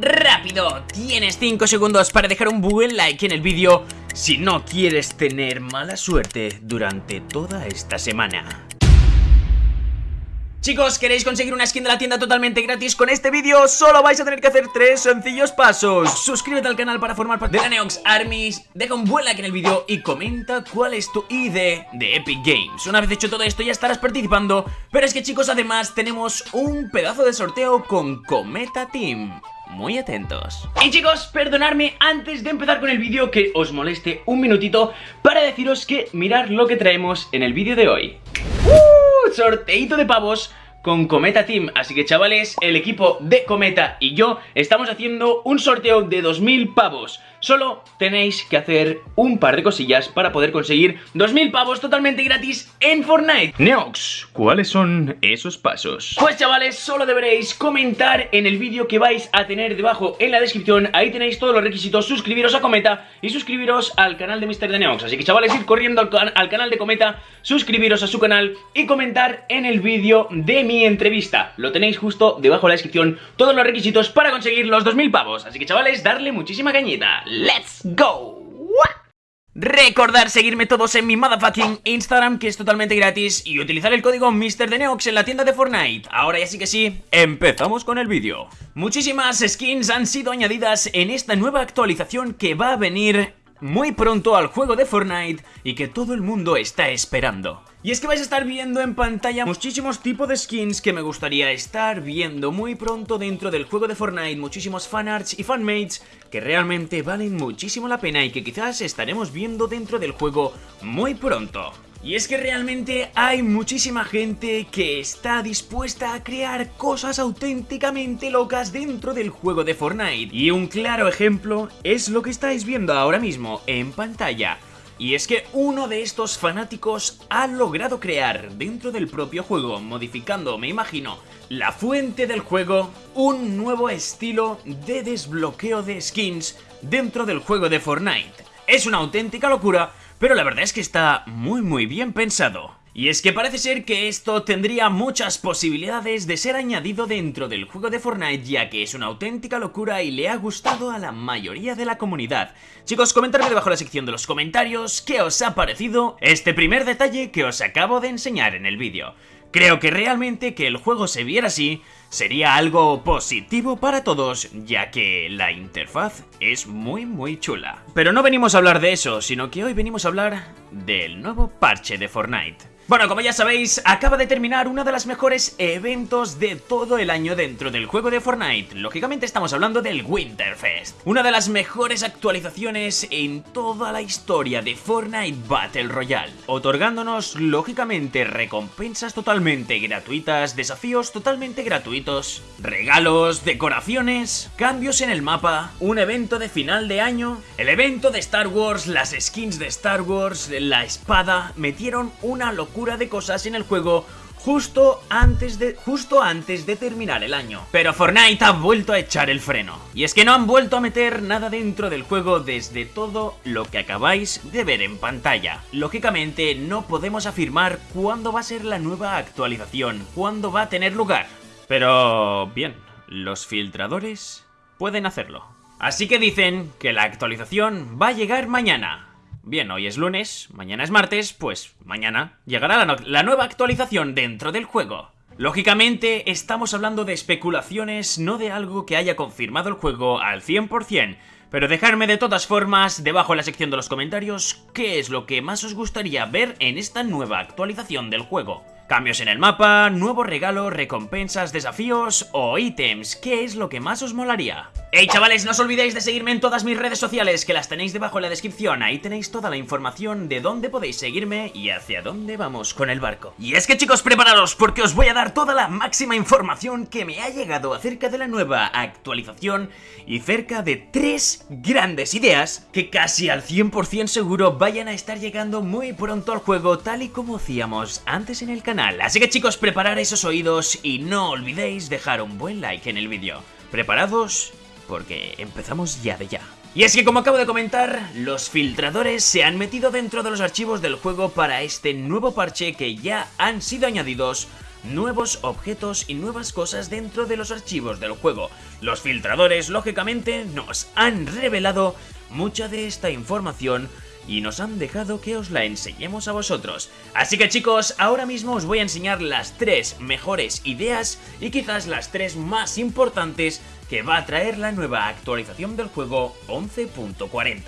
rápido. Tienes 5 segundos para dejar un buen like en el vídeo si no quieres tener mala suerte durante toda esta semana. Chicos, ¿queréis conseguir una skin de la tienda totalmente gratis con este vídeo? Solo vais a tener que hacer tres sencillos pasos Suscríbete al canal para formar parte de la Neox Armies Deja un buen like en el vídeo y comenta cuál es tu ID de Epic Games Una vez hecho todo esto ya estarás participando Pero es que chicos, además tenemos un pedazo de sorteo con Cometa Team muy atentos. Y chicos, perdonadme antes de empezar con el vídeo que os moleste un minutito para deciros que mirar lo que traemos en el vídeo de hoy. ¡Uh! De pavos con Cometa Team Así que chavales, el equipo de Cometa y yo estamos haciendo un sorteo de 2000 pavos Solo tenéis que hacer un par de cosillas para poder conseguir 2000 pavos totalmente gratis en Fortnite. Neox, ¿cuáles son esos pasos? Pues chavales, solo deberéis comentar en el vídeo que vais a tener debajo en la descripción. Ahí tenéis todos los requisitos, suscribiros a Cometa y suscribiros al canal de Mr. de Neox. Así que chavales, id corriendo al, al canal de Cometa, suscribiros a su canal y comentar en el vídeo de mi entrevista. Lo tenéis justo debajo en la descripción, todos los requisitos para conseguir los 2000 pavos. Así que chavales, darle muchísima cañita ¡Let's go! Recordar seguirme todos en mi motherfucking Instagram que es totalmente gratis y utilizar el código MrDeneox en la tienda de Fortnite. Ahora ya sí que sí, empezamos con el vídeo. Muchísimas skins han sido añadidas en esta nueva actualización que va a venir muy pronto al juego de Fortnite y que todo el mundo está esperando. Y es que vais a estar viendo en pantalla muchísimos tipos de skins que me gustaría estar viendo muy pronto dentro del juego de Fortnite, muchísimos fanarts y fanmates que realmente valen muchísimo la pena y que quizás estaremos viendo dentro del juego muy pronto. Y es que realmente hay muchísima gente que está dispuesta a crear cosas auténticamente locas dentro del juego de Fortnite. Y un claro ejemplo es lo que estáis viendo ahora mismo en pantalla. Y es que uno de estos fanáticos ha logrado crear dentro del propio juego, modificando, me imagino, la fuente del juego, un nuevo estilo de desbloqueo de skins dentro del juego de Fortnite. Es una auténtica locura pero la verdad es que está muy muy bien pensado. Y es que parece ser que esto tendría muchas posibilidades de ser añadido dentro del juego de Fortnite ya que es una auténtica locura y le ha gustado a la mayoría de la comunidad. Chicos, comentadme debajo en la sección de los comentarios qué os ha parecido este primer detalle que os acabo de enseñar en el vídeo. Creo que realmente que el juego se viera así sería algo positivo para todos, ya que la interfaz es muy muy chula. Pero no venimos a hablar de eso, sino que hoy venimos a hablar del nuevo parche de Fortnite. Bueno, como ya sabéis, acaba de terminar uno de los mejores eventos de todo el año dentro del juego de Fortnite. Lógicamente estamos hablando del Winterfest. Una de las mejores actualizaciones en toda la historia de Fortnite Battle Royale. Otorgándonos, lógicamente, recompensas totalmente gratuitas, desafíos totalmente gratuitos, regalos, decoraciones, cambios en el mapa, un evento de final de año, el evento de Star Wars, las skins de Star Wars, la espada, metieron una locura de cosas en el juego justo antes de justo antes de terminar el año. Pero Fortnite ha vuelto a echar el freno. Y es que no han vuelto a meter nada dentro del juego desde todo lo que acabáis de ver en pantalla. Lógicamente no podemos afirmar cuándo va a ser la nueva actualización, cuándo va a tener lugar. Pero bien, los filtradores pueden hacerlo. Así que dicen que la actualización va a llegar mañana. Bien, hoy es lunes, mañana es martes, pues mañana llegará la, nueva actualización dentro del juego. Lógicamente, estamos hablando de especulaciones, no de algo que haya confirmado el juego al 100%, pero dejadme de todas formas, debajo en la sección de los comentarios, qué es lo que más os gustaría ver en esta nueva actualización del juego. Cambios en el mapa, nuevos regalos, recompensas, desafíos o ítems, ¿qué es lo que más os molaría? Hey chavales, no os olvidéis de seguirme en todas mis redes sociales que las tenéis debajo en la descripción. Ahí tenéis toda la información de dónde podéis seguirme y hacia dónde vamos con el barco. Y es que chicos, prepararos porque os voy a dar toda la máxima información que me ha llegado acerca de la nueva actualización Y cerca de tres grandes ideas que casi al 100% seguro vayan a estar llegando muy pronto al juego Tal y como hacíamos antes en el canal Así que chicos, preparad esos oídos y no olvidéis dejar un buen like en el vídeo ¿Preparados? porque empezamos ya de ya. Y es que como acabo de comentar, los filtradores se han metido dentro de los archivos del juego para este nuevo parche que ya han sido añadidos nuevos objetos y nuevas cosas dentro de los archivos del juego. Los filtradores, lógicamente, nos han revelado mucha de esta información y nos han dejado que os la enseñemos a vosotros. Así que chicos, ahora mismo os voy a enseñar las tres mejores ideas y quizás las tres más importantes que va a traer la nueva actualización del juego 11.40.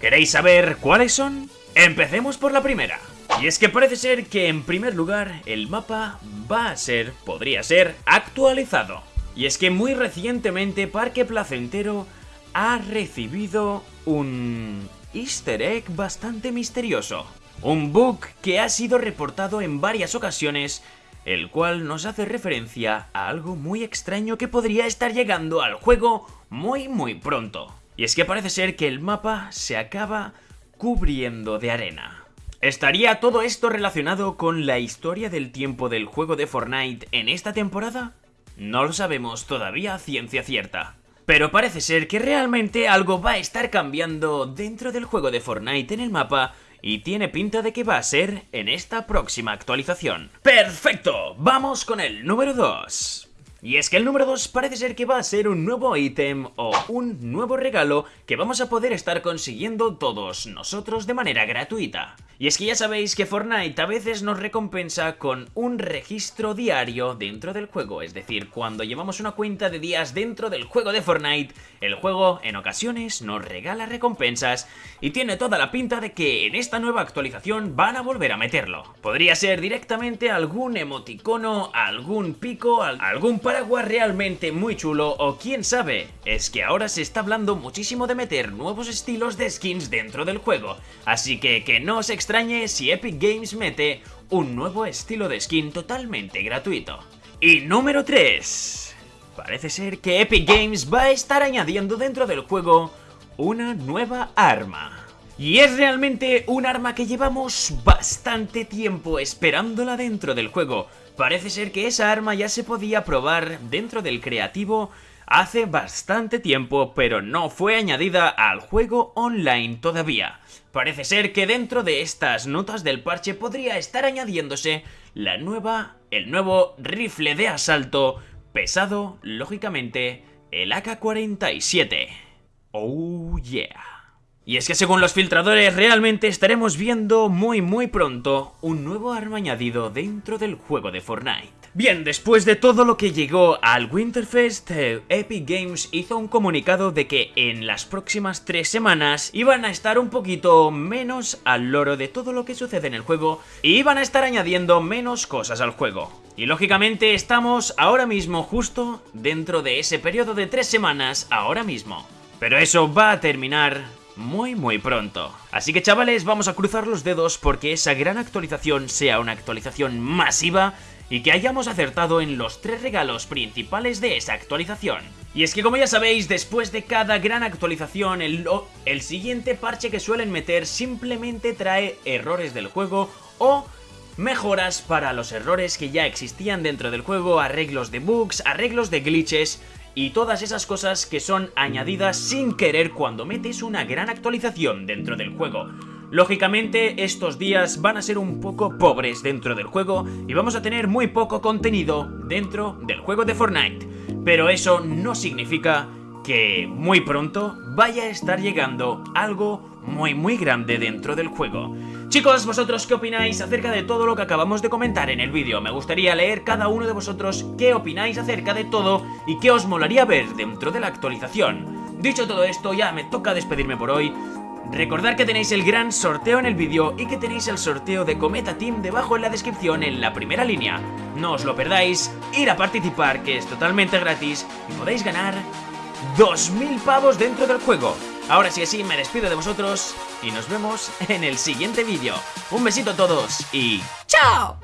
¿Queréis saber cuáles son? Empecemos por la primera. Y es que parece ser que en primer lugar el mapa va a ser, podría ser, actualizado. Y es que muy recientemente Parque Placentero ha recibido un easter egg bastante misterioso. Un bug que ha sido reportado en varias ocasiones, el cual nos hace referencia a algo muy extraño que podría estar llegando al juego muy muy pronto. Y es que parece ser que el mapa se acaba cubriendo de arena. ¿Estaría todo esto relacionado con la historia del tiempo del juego de Fortnite en esta temporada? No lo sabemos todavía a ciencia cierta. Pero parece ser que realmente algo va a estar cambiando dentro del juego de Fortnite en el mapa y tiene pinta de que va a ser en esta próxima actualización. ¡Perfecto! Vamos con el número 2. Y es que el número 2 parece ser que va a ser un nuevo ítem o un nuevo regalo que vamos a poder estar consiguiendo todos nosotros de manera gratuita. Y es que ya sabéis que Fortnite a veces nos recompensa con un registro diario dentro del juego, es decir, cuando llevamos una cuenta de días dentro del juego de Fortnite, el juego en ocasiones nos regala recompensas y tiene toda la pinta de que en esta nueva actualización van a volver a meterlo. Podría ser directamente algún emoticono, algún pico, algún paraguas realmente muy chulo o quién sabe, es que ahora se está hablando muchísimo de meter nuevos estilos de skins dentro del juego, así que que no os extrañe si Epic Games mete un nuevo estilo de skin totalmente gratuito. Y número 3. Parece ser que Epic Games va a estar añadiendo dentro del juego una nueva arma. Y es realmente un arma que llevamos bastante tiempo esperándola dentro del juego, Parece ser que esa arma ya se podía probar dentro del creativo hace bastante tiempo, pero no fue añadida al juego online todavía. Parece ser que dentro de estas notas del parche podría estar añadiéndose la nueva, el nuevo rifle de asalto pesado, lógicamente, el AK-47. Oh yeah. Y es que según los filtradores realmente estaremos viendo muy muy pronto un nuevo arma añadido dentro del juego de Fortnite. Bien, después de todo lo que llegó al Winterfest, eh, Epic Games hizo un comunicado de que en las próximas tres semanas iban a estar un poquito menos al loro de todo lo que sucede en el juego y iban a estar añadiendo menos cosas al juego. Y lógicamente estamos ahora mismo justo dentro de ese periodo de tres semanas ahora mismo. Pero eso va a terminar muy muy pronto. Así que chavales, vamos a cruzar los dedos porque esa gran actualización sea una actualización masiva y que hayamos acertado en los tres regalos principales de esa actualización. Y es que como ya sabéis, después de cada gran actualización, el, el siguiente parche que suelen meter simplemente trae errores del juego o mejoras para los errores que ya existían dentro del juego, arreglos de bugs, arreglos de glitches y todas esas cosas que son añadidas sin querer cuando metes una gran actualización dentro del juego. Lógicamente estos días van a ser un poco pobres dentro del juego y vamos a tener muy poco contenido dentro del juego de Fortnite, pero eso no significa que muy pronto vaya a estar llegando algo muy muy grande dentro del juego. Chicos, ¿vosotros qué opináis acerca de todo lo que acabamos de comentar en el vídeo? Me gustaría leer cada uno de vosotros qué opináis acerca de todo y qué os molaría ver dentro de la actualización. Dicho todo esto, ya me toca despedirme por hoy. Recordad que tenéis el gran sorteo en el vídeo y que tenéis el sorteo de Cometa Team debajo en la descripción en la primera línea. No os lo perdáis, ir a participar que es totalmente gratis y podéis ganar 2.000 pavos dentro del juego. Ahora sí así me despido de vosotros y nos vemos en el siguiente vídeo. Un besito a todos y ¡chao!